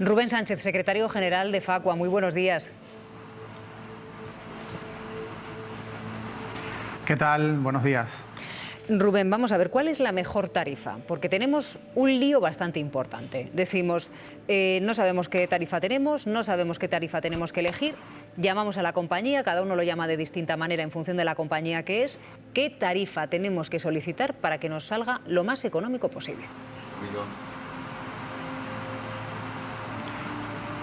Rubén Sánchez, secretario general de Facua, muy buenos días. ¿Qué tal? Buenos días. Rubén, vamos a ver, ¿cuál es la mejor tarifa? Porque tenemos un lío bastante importante. Decimos, eh, no sabemos qué tarifa tenemos, no sabemos qué tarifa tenemos que elegir, llamamos a la compañía, cada uno lo llama de distinta manera en función de la compañía que es, ¿qué tarifa tenemos que solicitar para que nos salga lo más económico posible?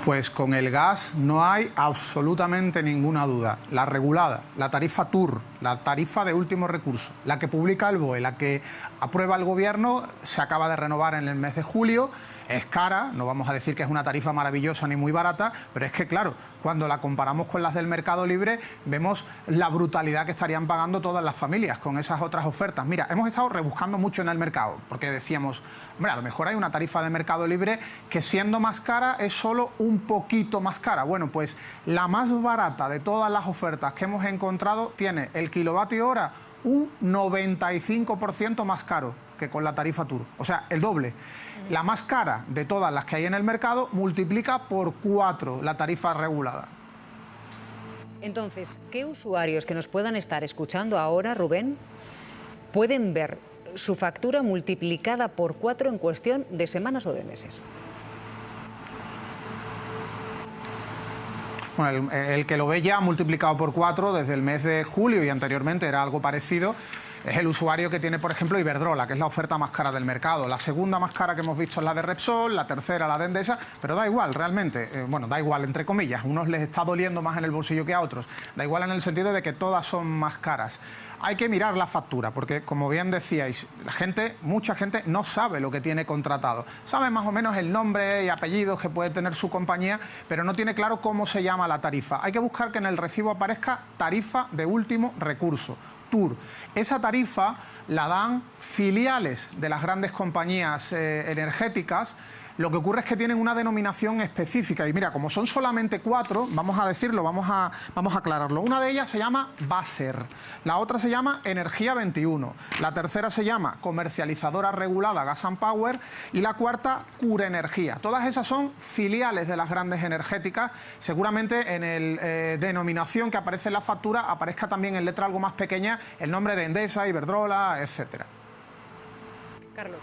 Pues con el gas no hay absolutamente ninguna duda. La regulada, la tarifa TUR, la tarifa de último recurso, la que publica el BOE, la que aprueba el Gobierno, se acaba de renovar en el mes de julio es cara, no vamos a decir que es una tarifa maravillosa ni muy barata, pero es que claro, cuando la comparamos con las del mercado libre, vemos la brutalidad que estarían pagando todas las familias con esas otras ofertas. Mira, hemos estado rebuscando mucho en el mercado, porque decíamos, hombre, a lo mejor hay una tarifa de mercado libre que siendo más cara es solo un poquito más cara. Bueno, pues la más barata de todas las ofertas que hemos encontrado tiene el kilovatio hora un 95% más caro que con la tarifa Tour, o sea, el doble. La más cara de todas las que hay en el mercado multiplica por cuatro la tarifa regulada. Entonces, ¿qué usuarios que nos puedan estar escuchando ahora, Rubén, pueden ver su factura multiplicada por cuatro en cuestión de semanas o de meses? Bueno, el, que lo ve ya multiplicado por cuatro desde el mes de julio y anteriormente era algo parecido, es el usuario que tiene, por ejemplo, Iberdrola, que es la oferta más cara del mercado. La segunda más cara que hemos visto es la de Repsol, la tercera la de Endesa, pero da igual, realmente. Eh, bueno, da igual, entre comillas. Unos les está doliendo más en el bolsillo que a otros. Da igual en el sentido de que todas son más caras hay que mirar la factura, porque como bien decíais, la gente, mucha gente no sabe lo que tiene contratado. Sabe más o menos el nombre y apellidos que puede tener su compañía, pero no tiene claro cómo se llama la tarifa. Hay que buscar que en el recibo aparezca tarifa de último recurso, Esa tarifa la dan filiales de las grandes compañías eh, energéticas lo que ocurre es que tienen una denominación específica y mira, como son solamente cuatro, vamos a decirlo, vamos a, vamos a aclararlo. Una de ellas se llama Baser, la otra se llama Energía 21, la tercera se llama Comercializadora Regulada Gas Power y la cuarta Cura Energía. Todas esas son filiales de las grandes energéticas. Seguramente en el eh, denominación que aparece en la factura aparezca también en letra algo más pequeña el nombre de Endesa, Iberdrola, etcétera. Carlos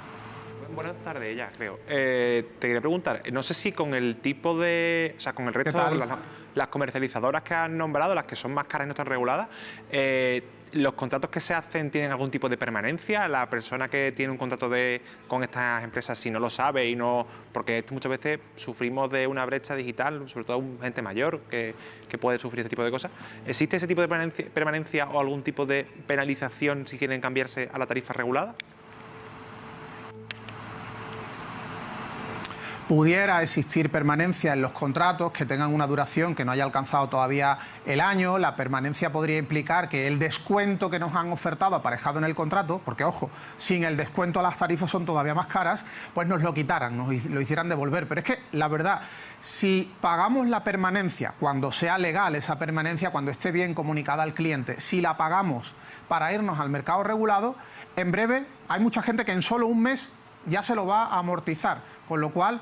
buenas tardes, ya creo. Eh, te quería preguntar, no sé si con el tipo de... O sea, con el resto de las, comercializadoras que han nombrado, las que son más caras y no están reguladas, eh, ¿los contratos que se hacen tienen algún tipo de permanencia? La persona que tiene un contrato de, con estas empresas, si no lo sabe y no... Porque muchas veces sufrimos de una brecha digital, sobre todo gente mayor que, que puede sufrir este tipo de cosas. ¿Existe ese tipo de permanencia, permanencia o algún tipo de penalización si quieren cambiarse a la tarifa regulada? Pudiera existir permanencia en los contratos que tengan una duración que no haya alcanzado todavía el año, la permanencia podría implicar que el descuento que nos han ofertado aparejado en el contrato, porque ojo, sin el descuento las tarifas son todavía más caras, pues nos lo quitaran, nos lo hicieran devolver. Pero es que la verdad, si pagamos la permanencia, cuando sea legal esa permanencia, cuando esté bien comunicada al cliente, si la pagamos para irnos al mercado regulado, en breve hay mucha gente que en solo un mes ya se lo va a amortizar, con lo cual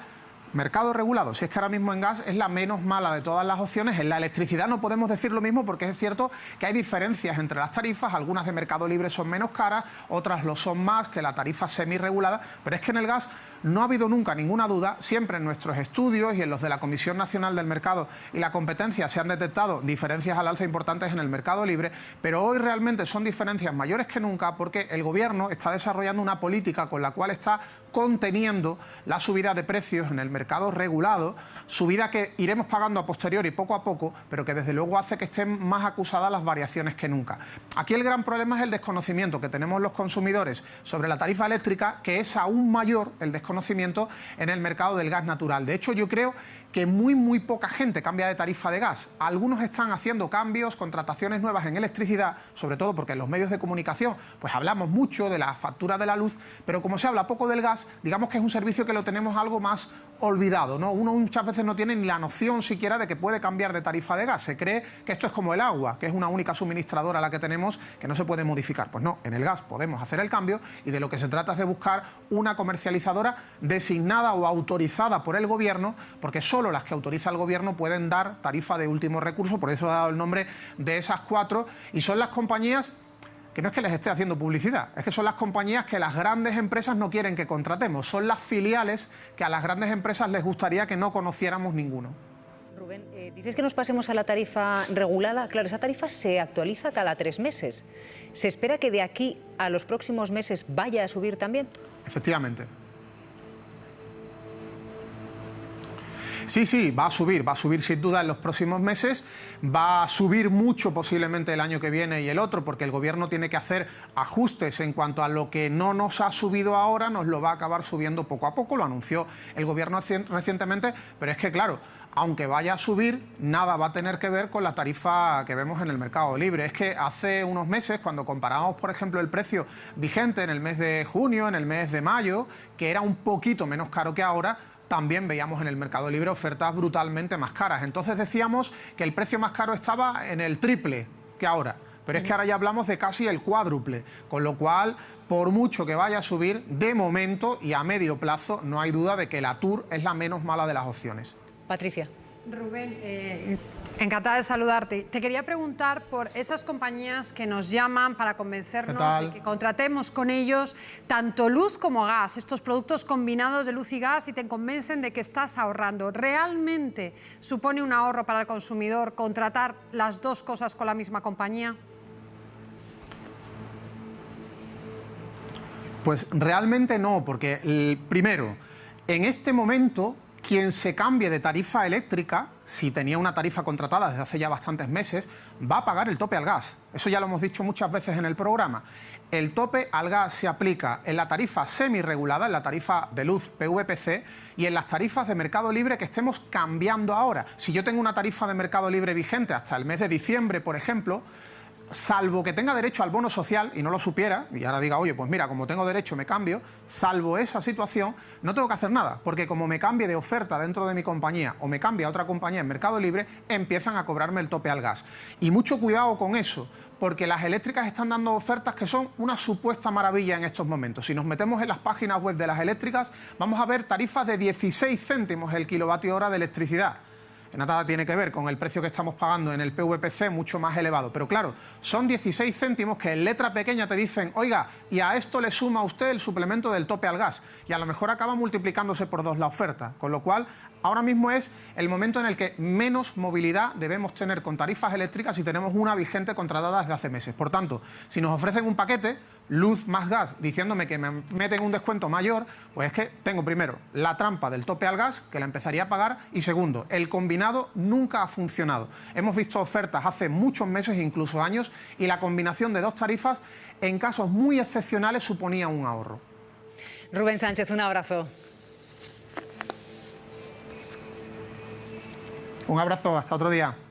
Mercado regulado, si es que ahora mismo en gas es la menos mala de todas las opciones, en la electricidad no podemos decir lo mismo porque es cierto que hay diferencias entre las tarifas, algunas de mercado libre son menos caras, otras lo son más que la tarifa semi-regulada, pero es que en el gas no ha habido nunca ninguna duda, siempre en nuestros estudios y en los de la Comisión Nacional del Mercado y la Competencia se han detectado diferencias al alza importantes en el mercado libre, pero hoy realmente son diferencias mayores que nunca porque el Gobierno está desarrollando una política con la cual está conteniendo la subida de precios en el mercado regulado, subida que iremos pagando a posteriori poco a poco, pero que desde luego hace que estén más acusadas las variaciones que nunca. Aquí el gran problema es el desconocimiento que tenemos los consumidores sobre la tarifa eléctrica, que es aún mayor el desconocimiento en el mercado del gas natural. De hecho, yo creo que muy, muy poca gente cambia de tarifa de gas. Algunos están haciendo cambios, contrataciones nuevas en electricidad, sobre todo porque en los medios de comunicación pues hablamos mucho de la factura de la luz, pero como se habla poco del gas, digamos que es un servicio que lo tenemos algo más olvidado, ¿no? Uno muchas veces no tiene ni la noción siquiera de que puede cambiar de tarifa de gas. Se cree que esto es como el agua, que es una única suministradora la que tenemos que no se puede modificar. Pues no, en el gas podemos hacer el cambio y de lo que se trata es de buscar una comercializadora designada o autorizada por el gobierno, porque solo las que autoriza el gobierno pueden dar tarifa de último recurso, por eso he dado el nombre de esas cuatro, y son las compañías que no es que les esté haciendo publicidad, es que son las compañías que las grandes empresas no quieren que contratemos, son las filiales que a las grandes empresas les gustaría que no conociéramos ninguno. Rubén, eh, dices que nos pasemos a la tarifa regulada. Claro, esa tarifa se actualiza cada tres meses. ¿Se espera que de aquí a los próximos meses vaya a subir también? Efectivamente. Sí, sí, va a subir, va a subir sin duda en los próximos meses, va a subir mucho posiblemente el año que viene y el otro, porque el gobierno tiene que hacer ajustes en cuanto a lo que no nos ha subido ahora, nos lo va a acabar subiendo poco a poco, lo anunció el gobierno recientemente, pero es que claro, aunque vaya a subir, nada va a tener que ver con la tarifa que vemos en el mercado libre. Es que hace unos meses, cuando comparamos, por ejemplo, el precio vigente en el mes de junio, en el mes de mayo, que era un poquito menos caro que ahora, también veíamos en el mercado libre ofertas brutalmente más caras. Entonces decíamos que el precio más caro estaba en el triple que ahora. Pero es que ahora ya hablamos de casi el cuádruple, con lo cual, por mucho que vaya a subir, de momento y a medio plazo, no hay duda de que la Tour es la menos mala de las opciones. Patricia. Rubén, eh, encantada de saludarte. Te quería preguntar por esas compañías que nos llaman para convencernos de que contratemos con ellos tanto luz como gas, estos productos combinados de luz y gas y te convencen de que estás ahorrando. ¿Realmente supone un ahorro para el consumidor contratar las dos cosas con la misma compañía? Pues realmente no, porque el, primero, en este momento quien se cambie de tarifa eléctrica, si tenía una tarifa contratada desde hace ya bastantes meses, va a pagar el tope al gas. Eso ya lo hemos dicho muchas veces en el programa. El tope al gas se aplica en la tarifa semi-regulada, en la tarifa de luz PVPC y en las tarifas de mercado libre que estemos cambiando ahora. Si yo tengo una tarifa de mercado libre vigente hasta el mes de diciembre, por ejemplo, salvo que tenga derecho al bono social y no lo supiera, y ahora diga, oye, pues mira, como tengo derecho me cambio, salvo esa situación, no tengo que hacer nada, porque como me cambie de oferta dentro de mi compañía o me cambie a otra compañía en Mercado Libre, empiezan a cobrarme el tope al gas. Y mucho cuidado con eso, porque las eléctricas están dando ofertas que son una supuesta maravilla en estos momentos. Si nos metemos en las páginas web de las eléctricas, vamos a ver tarifas de 16 céntimos el kilovatio hora de electricidad nada tiene que ver con el precio que estamos pagando en el PVPC mucho más elevado. Pero claro, son 16 céntimos que en letra pequeña te dicen, oiga, y a esto le suma usted el suplemento del tope al gas. Y a lo mejor acaba multiplicándose por dos la oferta. Con lo cual, ahora mismo es el momento en el que menos movilidad debemos tener con tarifas eléctricas si tenemos una vigente contratada desde hace meses. Por tanto, si nos ofrecen un paquete, luz más gas, diciéndome que me meten un descuento mayor, pues es que tengo primero la trampa del tope al gas, que la empezaría a pagar, y segundo, el combinado nunca ha funcionado. Hemos visto ofertas hace muchos meses, incluso años, y la combinación de dos tarifas en casos muy excepcionales suponía un ahorro. Rubén Sánchez, un abrazo. Un abrazo, hasta otro día.